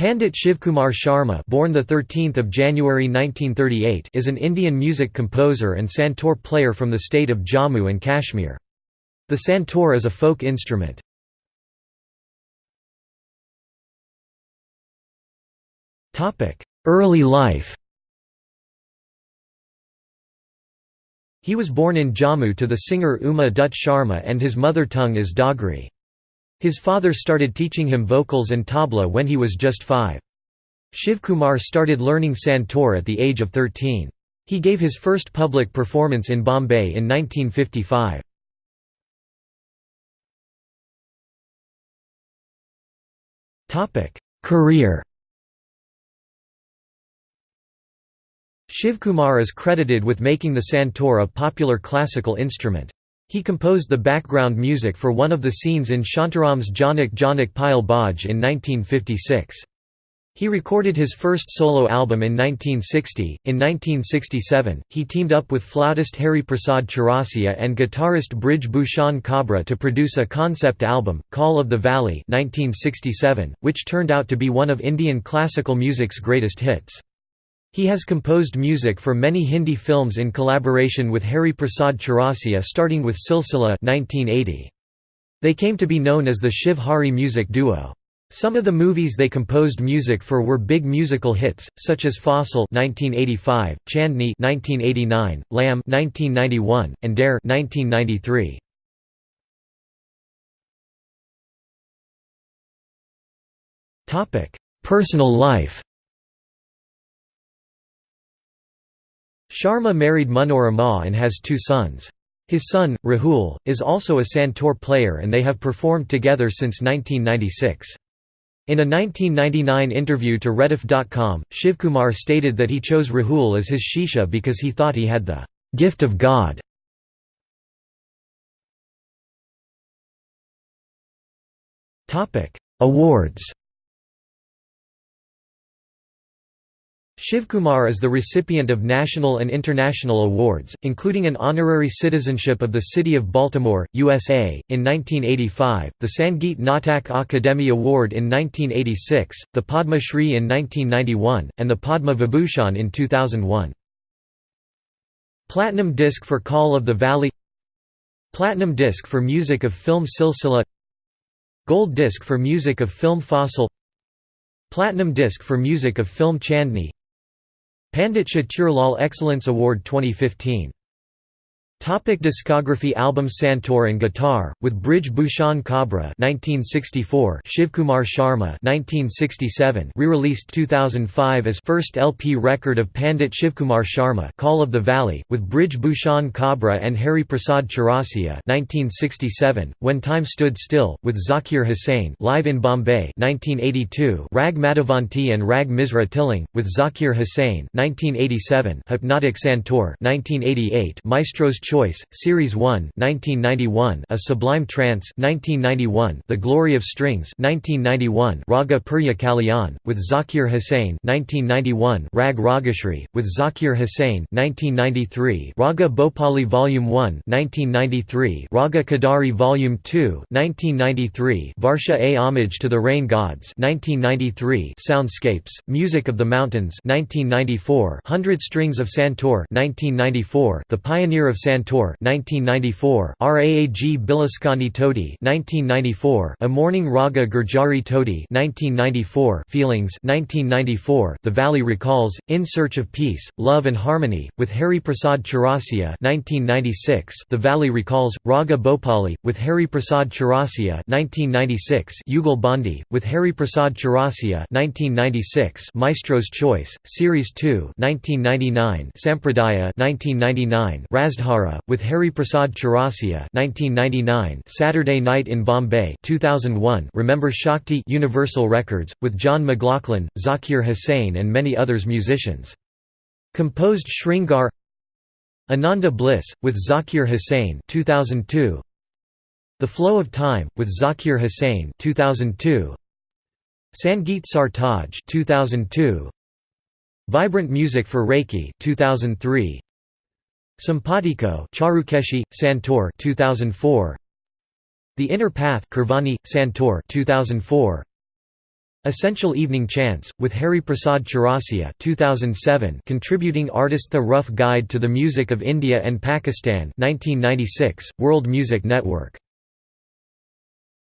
Pandit Shivkumar Sharma born the 13th of January 1938 is an Indian music composer and santoor player from the state of Jammu and Kashmir. The santoor is a folk instrument. Topic: Early life He was born in Jammu to the singer Uma Dutt Sharma and his mother tongue is Dogri. His father started teaching him vocals and tabla when he was just five. Shivkumar started learning santoor at the age of 13. He gave his first public performance in Bombay in 1955. Career Shivkumar is credited with making the santoor a popular classical instrument. He composed the background music for one of the scenes in Shantaram's Jhanak Jhanak Payal Baaje in 1956. He recorded his first solo album in 1960. In 1967, he teamed up with flautist Hari Prasad Chaurasia and guitarist Brij Bhushan Kabra to produce a concept album, Call of the Valley, 1967, which turned out to be one of Indian classical music's greatest hits. He has composed music for many Hindi films in collaboration with Hari Prasad Chaurasia starting with Silsila 1980. They came to be known as the Shiv Hari music duo. Some of the movies they composed music for were big musical hits, such as Faasle 1985, Chandni 1989, Lamhe 1991, and Darr 1993. Personal life Sharma married Manorama and has two sons. His son, Rahul, is also a santoor player and they have performed together since 1996. In a 1999 interview to Rediff.com, Shivkumar stated that he chose Rahul as his shishya because he thought he had the gift of God. Awards Shivkumar is the recipient of national and international awards, including an honorary citizenship of the City of Baltimore, USA, in 1985, the Sangeet Natak Akademi Award in 1986, the Padma Shri in 1991, and the Padma Vibhushan in 2001. Platinum disc for Call of the Valley Platinum disc for music of film Silsila Gold disc for music of film Faasle Platinum disc for music of film Chandni Pandit Chaturlal Excellence Award 2015 Topic discography Album Santoor and Guitar, with Brij Bhushan Kabra 1964, Shivkumar Sharma 1967, re-released 2005 as first LP record of Pandit Shivkumar Sharma Call of the Valley, with Brij Bhushan Kabra and Hari Prasad Chaurasia 1967, When Time Stood Still, with Zakir Hussain live in Bombay 1982, Rag Madhavanti and Rag Misra Tilang, with Zakir Hussain 1987, Hypnotic Santoor 1988, Maestro's Choice, Series 1 1991, A Sublime Trance 1991, The Glory of Strings 1991, Raga Purya Kalyan, with Zakir Hussain 1991, Rag Ragashri, with Zakir Hussain 1993, Raga Bhopali Volume 1 1993, Raga Kadari Volume 2 1993, Varsha A Homage to the Rain Gods 1993, Soundscapes, Music of the Mountains 1994, Hundred Strings of Santoor 1994, The Pioneer of Santoor 1994 Raag Bilaskhani Todi 1994 A Morning Raga Gurjari Todi 1994 Feelings 1994 The Valley Recalls In Search of Peace Love and Harmony with Hari Prasad Chaurasia 1996 The Valley Recalls Raga Bhopali with Hari Prasad Chaurasia 1996 Yugal Bandi with Hari Prasad Chaurasia 1996 Maestro's Choice Series 2 1999 Sampradaya 1999 Razdhara with Hari Prasad Chaurasia 1999 Saturday Night in Bombay 2001 Remember Shakti Universal Records, with John McLaughlin, Zakir Hussain and many others musicians. Composed Shringar Ananda Bliss, with Zakir Hussain 2002 The Flow of Time, with Zakir Hussain 2002 Sangeet Sartaj 2002 Vibrant Music for Reiki 2003 Simpatico Charukeshi, Santoor 2004 The Inner Path Kirvani, Santoor 2004 Essential Evening Chants, with Hari Prasad Chaurasia 2007 contributing artist The Rough Guide to the Music of India and Pakistan 1996, World Music Network